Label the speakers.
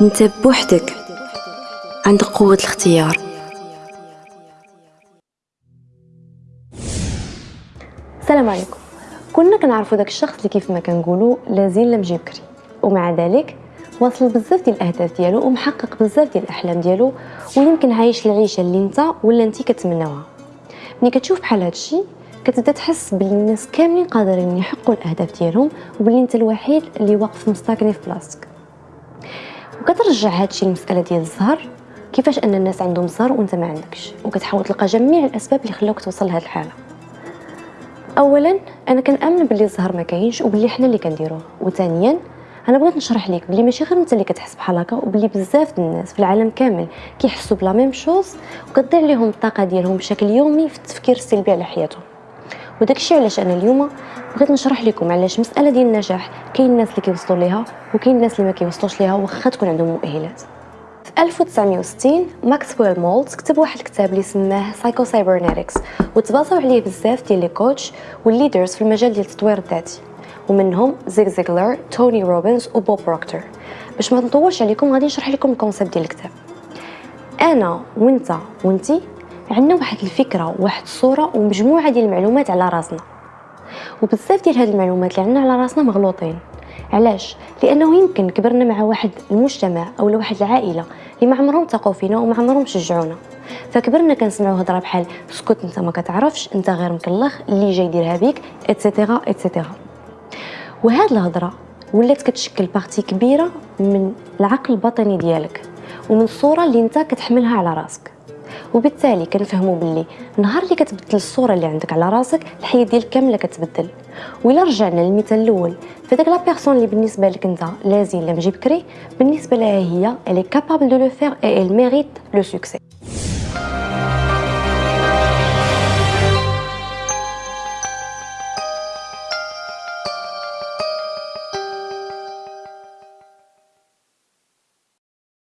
Speaker 1: انت بوحدك عندك قوة الاختيار.
Speaker 2: السلام عليكم. كنا كنعرفوا داك الشخص اللي كيف ما كنقولوا لازين لم جيب كري ومع ذلك واصل بزاف ديال الأهداف ديالو ومحقق بزاف ديال الأحلام ديالو ويمكن عايش العيشة اللي انت ولا انت كتمناوها. ملي كتشوف بحال هادشي كتبدا تحس بلي الناس كاملين قادرين يحققوا الأهداف ديالهم وبلي انت الوحيد اللي واقف مستقني في بلاصتك. وكترجع هادشي المسألة ديال الزهر. كيفاش أن الناس عندهم زهر وأنت ما عندكش؟ وكتحاول تلقى جميع الأسباب اللي خلاوك توصل لهاد الحالة. اولا أنا كنأمن باللي الزهر ما كاينش وباللي حنا اللي كنديروه. وثانيا أنا بغيت نشرح لك بلي ماشي غير أنت اللي كتحس بحال هكا وبلي بزاف الناس في العالم كامل كيحسوا ب la même chose وكتضيع ليهم الطاقة ديالهم بشكل يومي في التفكير السلبي على حياتهم. وداكشي علاش أنا اليوم بغيت نشرح لكم علاش مسألة ديال النجاح كاين الناس اللي كيوصلوا ليها وكاين الناس اللي ما كيوصلوش ليها واخا تكون عندهم مؤهلات. في 1960 ماكسويل مولتز كتب واحد الكتاب اللي سماه Psycho-Cybernetics وتبازاو عليه بزاف ديال les coachs و ال leaders في المجال ديال التطوير الذاتي ومنهم زيغ زيغلر توني روبنز وبوب بروكتر باش ما نطولش عليكم غادي نشرح لكم ال concept ديال الكتاب. أنا وأنت وأنتي عندنا واحد الفكرة واحد الصورة ومجموعة ديال المعلومات على راسنا. وبزاف ديال هاد المعلومات اللي عندنا على راسنا مغلوطين. علاش؟ لأنه يمكن كبرنا مع واحد المجتمع أو واحد العائلة اللي ما عمرهم ثقوا فينا وما عمرهم شجعونا. فكبرنا كنسمعوا هضره بحال اسكت أنت ما كتعرفش أنت غير مكلخ اللي جاي يديرها بيك et cetera et cetera وهاد الهضرة ولات كتشكل partie كبيرة من العقل الباطني ديالك ومن الصورة اللي أنت كتحملها على راسك. وبالتالي كنفهموا باللي نهار اللي كتبدل الصورة اللي عندك على راسك الحياة ديالك كاملة كتبدل. وإلا رجعنا للمثال الأول فداك لا بيرسون اللي بالنسبة لك أنت لازم لا مجي بكري بالنسبة لها هي est capable de le faire et elle mérite le succès.